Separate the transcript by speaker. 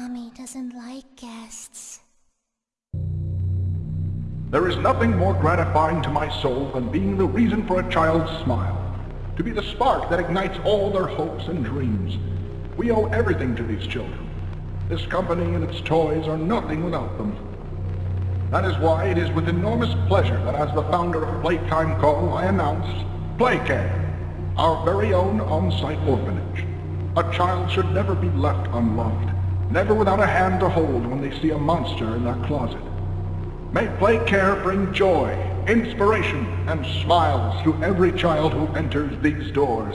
Speaker 1: Mommy doesn't like guests.
Speaker 2: There is nothing more gratifying to my soul than being the reason for a child's smile. To be the spark that ignites all their hopes and dreams. We owe everything to these children. This company and its toys are nothing without them. That is why it is with enormous pleasure that as the founder of Playtime Co. I announce Playcare, our very own on-site orphanage. A child should never be left unloved, never without a hand to hold when they see a monster in their closet. May Playcare bring joy, inspiration, and smiles to every child who enters these doors.